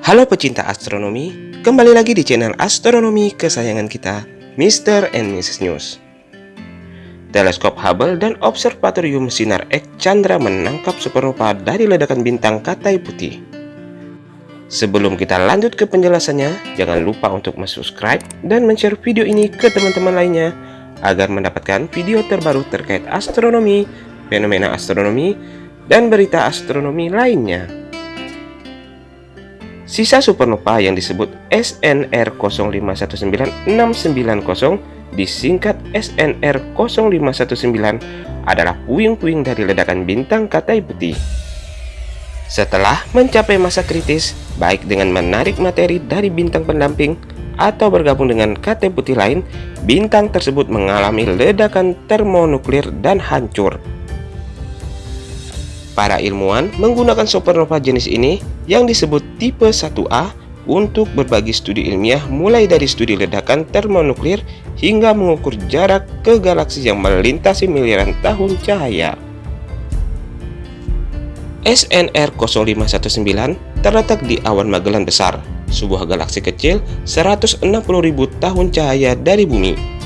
Halo pecinta astronomi, kembali lagi di channel astronomi kesayangan kita, Mr. and Mrs. News. Teleskop Hubble dan Observatorium Sinar X Chandra menangkap supernova dari ledakan bintang Katai Putih. Sebelum kita lanjut ke penjelasannya, jangan lupa untuk subscribe dan share video ini ke teman-teman lainnya agar mendapatkan video terbaru terkait astronomi, fenomena astronomi, dan berita astronomi lainnya. Sisa supernova yang disebut SNR 0519690 disingkat SNR 0519 adalah puing-puing dari ledakan bintang Katai Putih. Setelah mencapai masa kritis, baik dengan menarik materi dari bintang pendamping atau bergabung dengan Katai Putih lain, bintang tersebut mengalami ledakan termonuklir dan hancur. Para ilmuwan menggunakan supernova jenis ini yang disebut tipe 1A untuk berbagi studi ilmiah mulai dari studi ledakan termonuklir hingga mengukur jarak ke galaksi yang melintasi miliaran tahun cahaya. SNR 0519 terletak di awan Magellan Besar, sebuah galaksi kecil 160.000 tahun cahaya dari bumi.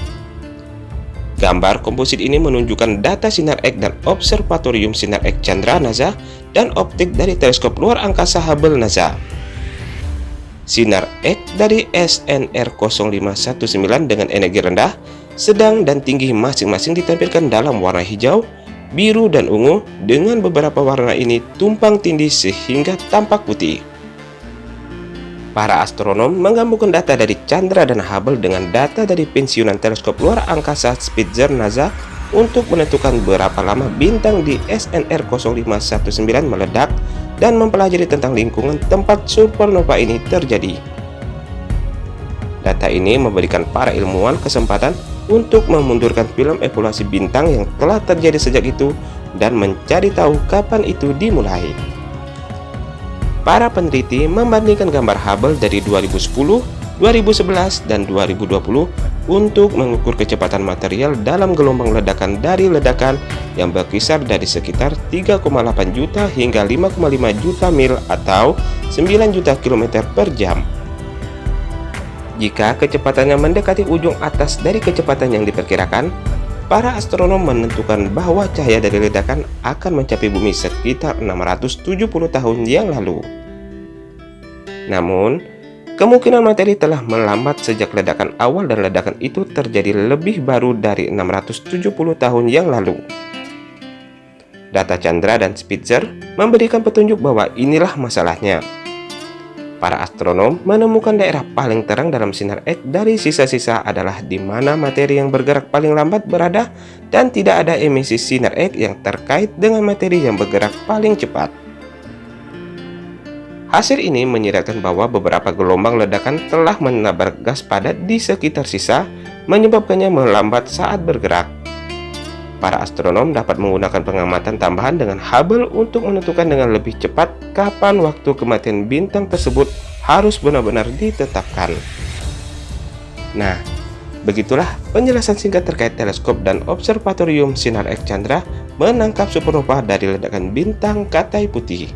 Gambar komposit ini menunjukkan data sinar X dan Observatorium Sinar X Chandra NASA dan optik dari teleskop luar angkasa Hubble NASA. Sinar X dari SNR 0519 dengan energi rendah, sedang dan tinggi masing-masing ditampilkan dalam warna hijau, biru, dan ungu dengan beberapa warna ini tumpang tindih sehingga tampak putih. Para astronom menggabungkan data dari Chandra dan Hubble dengan data dari pensiunan teleskop luar angkasa Spitzer NASA untuk menentukan berapa lama bintang di SNR 0519 meledak dan mempelajari tentang lingkungan tempat supernova ini terjadi. Data ini memberikan para ilmuwan kesempatan untuk memundurkan film evaluasi bintang yang telah terjadi sejak itu dan mencari tahu kapan itu dimulai. Para peneliti membandingkan gambar Hubble dari 2010, 2011, dan 2020 untuk mengukur kecepatan material dalam gelombang ledakan dari ledakan yang berkisar dari sekitar 3,8 juta hingga 5,5 juta mil atau 9 juta kilometer per jam. Jika kecepatannya mendekati ujung atas dari kecepatan yang diperkirakan, para astronom menentukan bahwa cahaya dari ledakan akan mencapai bumi sekitar 670 tahun yang lalu. Namun, kemungkinan materi telah melambat sejak ledakan awal dan ledakan itu terjadi lebih baru dari 670 tahun yang lalu. Data Chandra dan Spitzer memberikan petunjuk bahwa inilah masalahnya. Para astronom menemukan daerah paling terang dalam sinar X dari sisa-sisa adalah di mana materi yang bergerak paling lambat berada dan tidak ada emisi sinar X yang terkait dengan materi yang bergerak paling cepat. Hasil ini menyiratkan bahwa beberapa gelombang ledakan telah menabrak gas padat di sekitar sisa, menyebabkannya melambat saat bergerak. Para astronom dapat menggunakan pengamatan tambahan dengan Hubble untuk menentukan dengan lebih cepat kapan waktu kematian bintang tersebut harus benar-benar ditetapkan. Nah, begitulah penjelasan singkat terkait teleskop dan observatorium sinar X Chandra menangkap supernova dari ledakan bintang Katai Putih.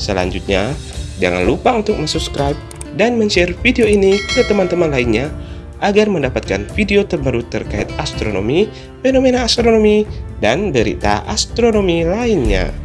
Selanjutnya, jangan lupa untuk subscribe dan share video ini ke teman-teman lainnya agar mendapatkan video terbaru terkait astronomi, fenomena astronomi, dan berita astronomi lainnya.